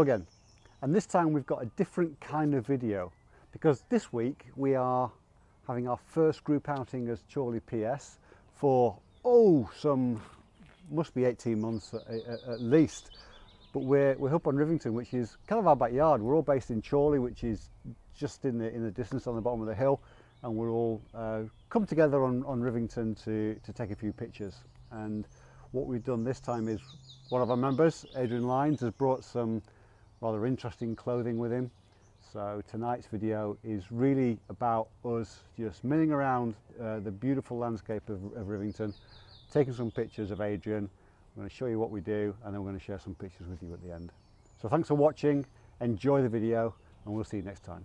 again and this time we've got a different kind of video because this week we are having our first group outing as Chorley PS for oh some must be 18 months at, at least but we're, we're up on Rivington which is kind of our backyard we're all based in Chorley which is just in the in the distance on the bottom of the hill and we're all uh, come together on, on Rivington to, to take a few pictures and what we've done this time is one of our members, Adrian Lines, has brought some rather interesting clothing with him. So tonight's video is really about us just milling around uh, the beautiful landscape of, of Rivington, taking some pictures of Adrian. I'm going to show you what we do and then we're going to share some pictures with you at the end. So thanks for watching, enjoy the video and we'll see you next time.